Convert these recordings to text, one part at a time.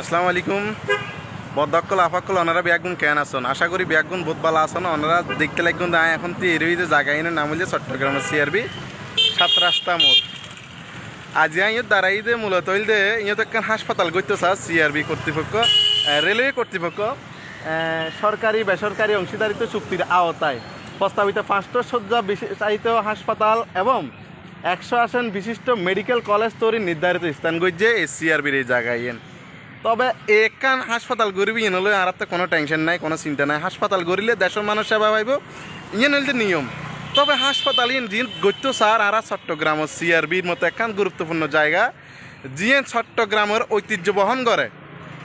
আসসালামু আলাইকুম। বদকল আফাকল ওনারা ব্যাগুন কেন আসন? আশা করি ব্যাগুন বহুত ভালো আসন। ওনারা দেখতে লাগুন দায় এখন তো এরবিতে জায়গা এনে নাম হচ্ছে চট্টগ্রামের সিআরবি সাত রাস্তা মোড়। আজ ইয়ত দাঁড়াই দে, মূলত হইল দে ইয়ত একখান হাসপাতাল করতে চা সিআরবি কর্তৃপক্ষ রেলওয়ে কর্তৃপক্ষ। সরকারি, বেসরকারি অংশীদারিত্ব চুক্তির আওতায় প্রস্তাবিত পাঁচটা শয্যা বিশিষ্ট হাসপাতাল এবং একশো আসন বিশিষ্ট মেডিকেল কলেজ তৈরি নির্ধারিত স্থান গজ্জে এই সিআরবির এই জায়গায় তবে একান হাসপাতাল গরিবি ইয়ে হলে আর তো কোনো টেনশন নাই, কোনো চিন্তা নাই। হাসপাতাল গড়িলে দেশের মানুষ সেবা পাইব ইয়ে হইলে নিয়ম। তবে হাসপাতাল ইন যিন গত্য সার আর চট্টগ্রাম সিআরবির মতো একখান গুরুত্বপূর্ণ জায়গা, যিয়ে চট্টগ্রামের ঐতিহ্য বহন করে।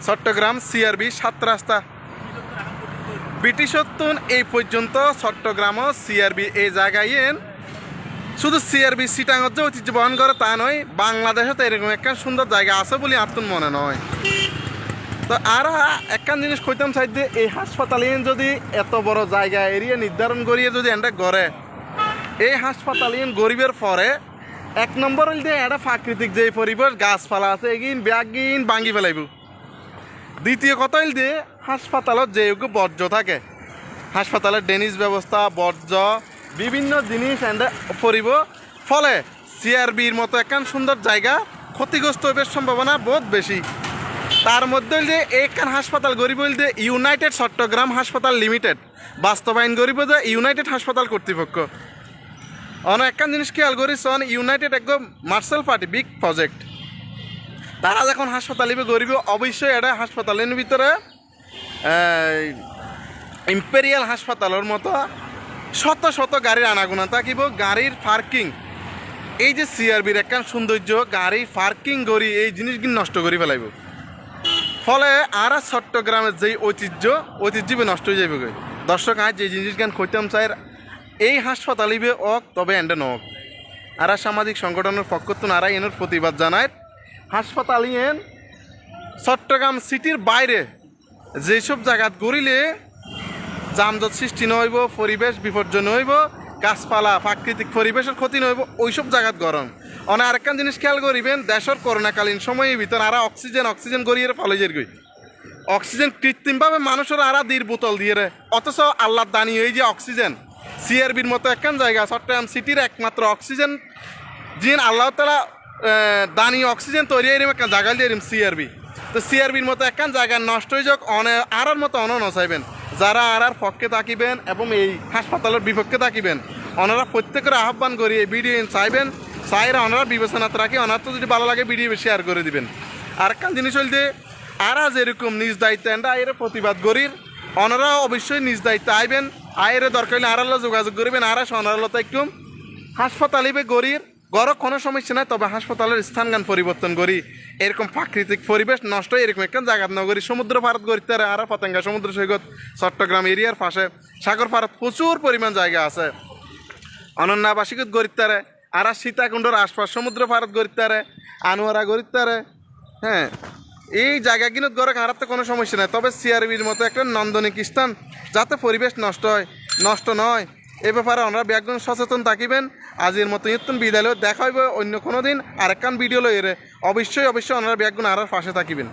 চট্টগ্রাম সিআরবি সাত রাস্তা। ব্রিটিশত্তন এই পর্যন্ত চট্টগ্রাম সিআরবি এই জায়গায় ইয়েন শুধু সিআরবি সিটাঙত যে ঐতিহ্য বহন করে তা নয় বাংলাদেশে তো এরকম একটা সুন্দর জায়গা আছে বলে আত্মন মনে নয়। তো আর একখান জিনিস কইতাম চাই যে এই হাসপাতালে যদি এত বড় জায়গা এরিয়া নির্ধারণ করিয়ে যদি এন্ডা গড়ে, এই হাসপাতালে গরিবের পরে এক নম্বর হইল যে একটা প্রাকৃতিক যে পরিবেশ, গাছপালা আছে, এগিন, ব্যাগিন ভাঙি ফেলাইব। দ্বিতীয় কথা হইল যে হাসপাতালত যে বর্জ্য থাকে। হাসপাতালের ডেনিস ব্যবস্থা, বর্জ্য, বিভিন্ন জিনিস এন্ডে পরিব। ফলে সিআরবির মতো একখান সুন্দর জায়গা ক্ষতিগ্রস্ত হইবার সম্ভাবনা বহুত বেশি। তার মধ্যে যে একখান হাসপাতাল গরিব হইল যে ইউনাইটেড চট্টগ্রাম হাসপাতাল লিমিটেড। বাস্তবায়ন গরিব যে ইউনাইটেড হাসপাতাল কর্তৃপক্ষ। অন একখান জিনিস খেয়াল করিস, অন ইউনাইটেড একদম মার্শাল পার্টি, বিগ প্রজেক্ট। তারা যখন হাসপাতাল ইবে গরিব অবশ্যই এটা হাসপাতালের ভিতরে ইম্পেরিয়াল হাসপাতালের মতো শত শত গাড়ির আনাগুনা। থাকিব গাড়ির পার্কিং। এই যে সিআরবির একখান সৌন্দর্য, গাড়ির পার্কিং গড়ি এই জিনিসগুলি নষ্ট করে ফেলাইব। ফলে আর চট্টগ্রামের যেই ঐতিহ্য ঐতিহ্য বি নষ্ট হয়ে যাবে দর্শক, আজ যে জিনিস গান খৈতাম চাই এই হাসপাতাল ইবে অক, তবে এন্ডে নক। আর সামাজিক সংগঠনের পক্ষ তো নারা এনের প্রতিবাদ জানায় হাসপাতাল ইয়েন চট্টগ্রাম সিটির বাইরে। যেসব জায়গাত গড়িলে যানজট সৃষ্টি নহইব, পরিবেশ বিপর্যয় নহইব, গাছপালা, প্রাকৃতিক পরিবেশের ক্ষতি নহইব, ওইসব জায়গাত গরম। অনে আরেকখান জিনিস খেয়াল করিবেন, দেশের করোনাকালীন সময়ের ভিতর আর অক্সিজেন অক্সিজেন গড়িয়ে ফলেজের গই অক্সিজেন কৃত্রিমভাবে মানুষের আরা দির বোতল দিয়ে রে। অথচ আল্লাহ দানি এই যে অক্সিজেন সিআরবির মতো একখান জায়গা চট্টগ্রাম সিটির একমাত্র অক্সিজেন, যিনি আল্লাহ তালা দানি অক্সিজেন তৈরি এরম একটা জায়গা দিয়ে সিআরবি তো সিআরবির মতো একখান জায়গা নষ্ট হয়ে যাক, অনে আরার মতো অন নচাইবেন যারা আর আর পক্ষে থাকিবেন এবং এই হাসপাতালের বিপক্ষে থাকিবেন ওনারা প্রত্যেকের আহ্বান করি এই ভিডিও চাইবেন চাইরা ওনারা বিবেচনাতে রাখি ওনার তো যদি ভালো লাগে, ভিডিও শেয়ার করে দিবেন। আর একখান জিনিস হইল যে আরা যেরকম নিজ দায়িত্ব আয়ের প্রতিবাদ করির ওনারা অবশ্যই নিজ দায়িত্ব আইবেন, আয়ের দরকার হলে আড়াল্লা যোগাযোগ করবেন, আরা সোনারলতা একটু হাসপাতালিবে গরির গড় কোনো সমস্যা নাই, তবে হাসপাতালের স্থানগান পরিবর্তন করি। এরকম প্রাকৃতিক পরিবেশ নষ্ট, এরকম একটা জায়গা নগরী, সমুদ্র ভারত গড়িতে আর পতেঙ্গা, সমুদ্র সৈকত, চট্টগ্রাম এরিয়ার পাশে, সাগর ভারত প্রচুর পরিমাণ জায়গা আছে। অনন্যাবাসিকত গড়িতারে আর সীতাকুণ্ডর আশপাশ, সমুদ্র ভারত গড়িতারে আনোয়ারা গড়িতারে হ্যাঁ। এই জায়গাগুলোর গড়ে হারাতে কোনো সমস্যা নেই। তবে সিআরবির মতো একটা নন্দনিক স্থান, যাতে পরিবেশ নষ্ট হয়, নষ্ট নয়, এ ব্যাপারে আমরা ব্যাকগ্রাউন্ড সচেতন থাকিবেন। আজের মতো ইয়ত্তন বিদ্যালয় দেখা হইব অন্য কোনো দিন। আরেকখান ভিডিও লইরে অবশ্যই অবশ্যই ওনারা ব্যাকগ্রাউন্ড আর পাশে থাকিবেন।